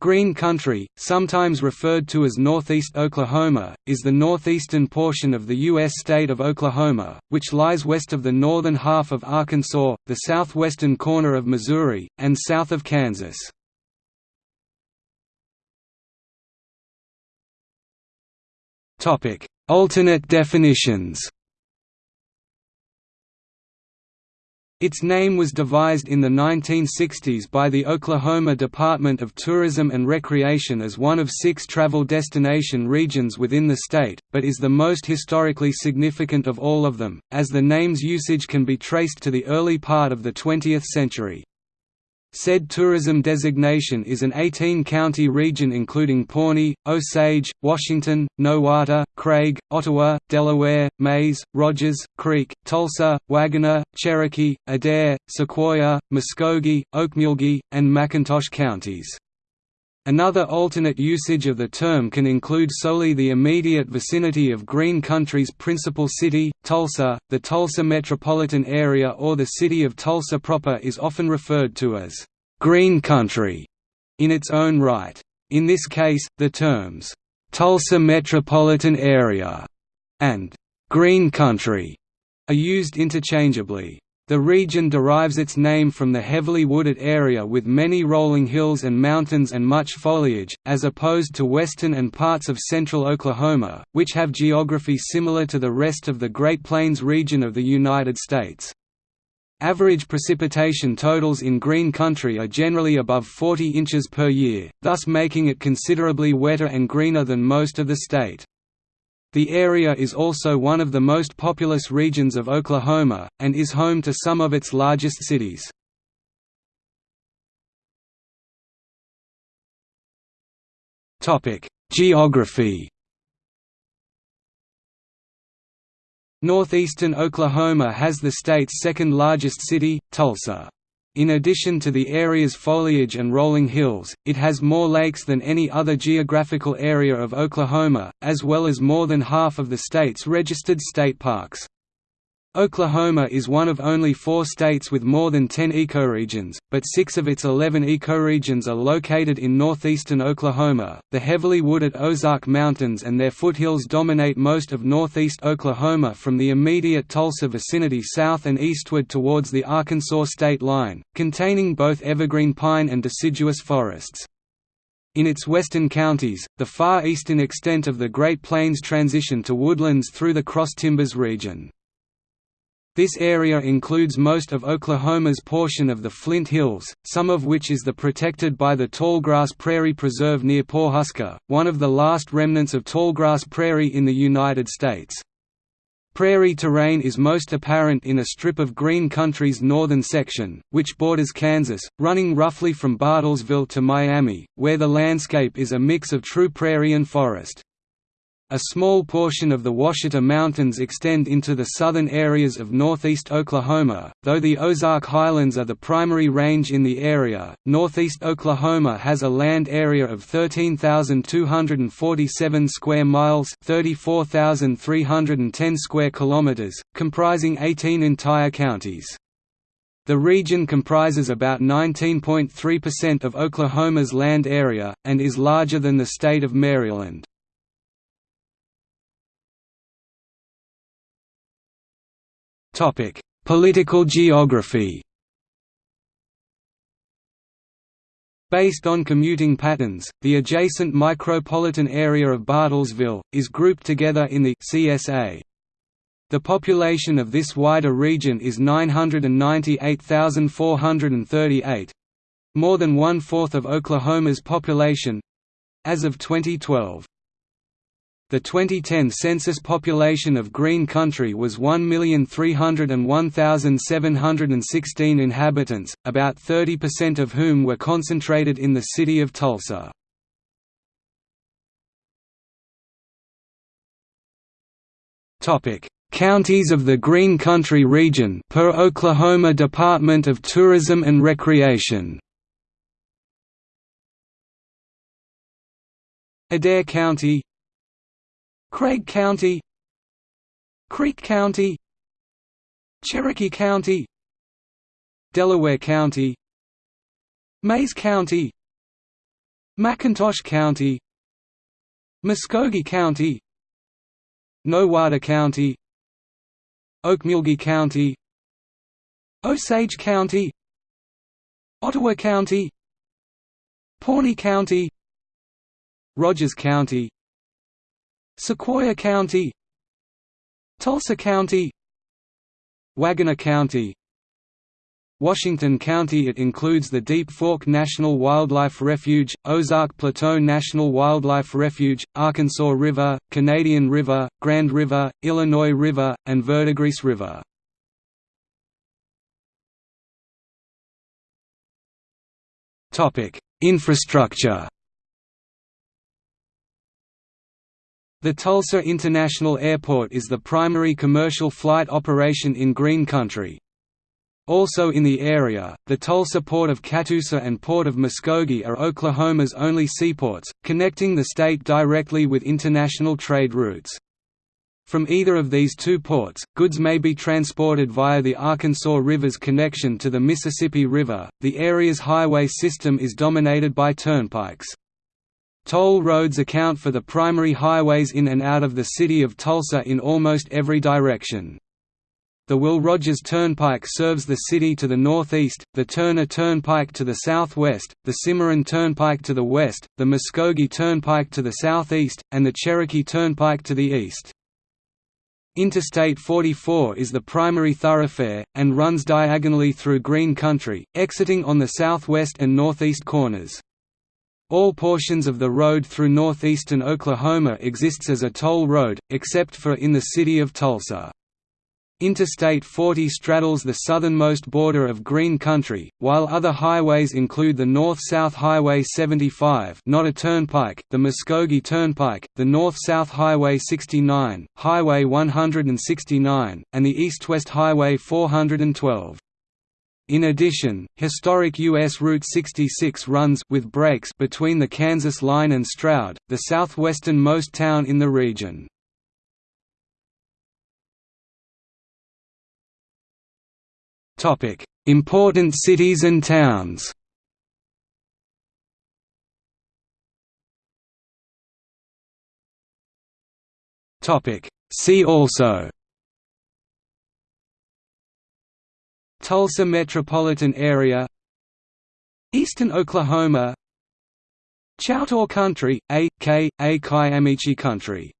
Green Country, sometimes referred to as Northeast Oklahoma, is the northeastern portion of the U.S. state of Oklahoma, which lies west of the northern half of Arkansas, the southwestern corner of Missouri, and south of Kansas. Alternate definitions Its name was devised in the 1960s by the Oklahoma Department of Tourism and Recreation as one of six travel destination regions within the state, but is the most historically significant of all of them, as the name's usage can be traced to the early part of the 20th century. Said tourism designation is an 18-county region including Pawnee, Osage, Washington, Nowata, Craig, Ottawa, Delaware, Mayes, Rogers, Creek, Tulsa, Wagoner, Cherokee, Adair, Sequoyah, Muskogee, Okmulgee, and McIntosh counties. Another alternate usage of the term can include solely the immediate vicinity of Green Country's principal city, Tulsa. The Tulsa metropolitan area or the city of Tulsa proper is often referred to as Green Country in its own right. In this case, the terms Tulsa metropolitan area and Green Country are used interchangeably. The region derives its name from the heavily wooded area with many rolling hills and mountains and much foliage, as opposed to western and parts of central Oklahoma, which have geography similar to the rest of the Great Plains region of the United States. Average precipitation totals in green country are generally above 40 inches per year, thus making it considerably wetter and greener than most of the state. The area is also one of the most populous regions of Oklahoma, and is home to some of its largest cities. Geography Northeastern Oklahoma has the state's second largest city, Tulsa. In addition to the area's foliage and rolling hills, it has more lakes than any other geographical area of Oklahoma, as well as more than half of the state's registered state parks. Oklahoma is one of only four states with more than 10 ecoregions, but six of its 11 ecoregions are located in northeastern Oklahoma. The heavily wooded Ozark Mountains and their foothills dominate most of northeast Oklahoma from the immediate Tulsa vicinity south and eastward towards the Arkansas state line, containing both evergreen pine and deciduous forests. In its western counties, the far eastern extent of the Great Plains transition to woodlands through the Cross Timbers region. This area includes most of Oklahoma's portion of the Flint Hills, some of which is the protected by the Tallgrass Prairie Preserve near Pawhuska, one of the last remnants of tallgrass prairie in the United States. Prairie terrain is most apparent in a strip of green country's northern section, which borders Kansas, running roughly from Bartlesville to Miami, where the landscape is a mix of true prairie and forest. A small portion of the Ouachita Mountains extend into the southern areas of northeast Oklahoma, though the Ozark Highlands are the primary range in the area. Northeast Oklahoma has a land area of 13,247 square miles, 34,310 square kilometers, comprising 18 entire counties. The region comprises about 19.3% of Oklahoma's land area, and is larger than the state of Maryland. Topic: Political geography. Based on commuting patterns, the adjacent micropolitan area of Bartlesville, is grouped together in the CSA. The population of this wider region is 998,438—more than one-fourth of Oklahoma's population—as of 2012. The 2010 census population of Green Country was 1,301,716 inhabitants, about 30% of whom were concentrated in the city of Tulsa. Counties of the Green Country region per Oklahoma Department of Tourism and Recreation Adair County Craig County Creek County Cherokee County Delaware County Mayes County McIntosh County Muskogee County Nowata County Okmulgee County Osage County Ottawa County Pawnee County Rogers County Sequoyah County Tulsa County Wagoner County Washington County It includes the Deep Fork National Wildlife Refuge, Ozark Plateau National Wildlife Refuge, Arkansas River, Canadian River, Grand River, Illinois River, and Verdigris River. Infrastructure The Tulsa International Airport is the primary commercial flight operation in Green Country. Also in the area, the Tulsa Port of Catoosa and Port of Muskogee are Oklahoma's only seaports, connecting the state directly with international trade routes. From either of these two ports, goods may be transported via the Arkansas River's connection to the Mississippi River. The area's highway system is dominated by turnpikes. Toll roads account for the primary highways in and out of the city of Tulsa in almost every direction. The Will Rogers Turnpike serves the city to the northeast, the Turner Turnpike to the southwest, the Cimarron Turnpike to the west, the Muskogee Turnpike to the southeast, and the Cherokee Turnpike to the east. Interstate 44 is the primary thoroughfare, and runs diagonally through Green Country, exiting on the southwest and northeast corners. All portions of the road through northeastern Oklahoma exists as a toll road, except for in the city of Tulsa. Interstate 40 straddles the southernmost border of Green Country, while other highways include the North-South Highway 75 not a turnpike, the Muskogee Turnpike, the North-South Highway 69, Highway 169, and the East-West Highway 412. In addition, historic U.S. Route 66 runs with breaks between the Kansas line and Stroud, the southwesternmost town in the region. Important cities and towns See also Tulsa metropolitan area Eastern Oklahoma Choctaw Country, A. K. A. Kiamichi Country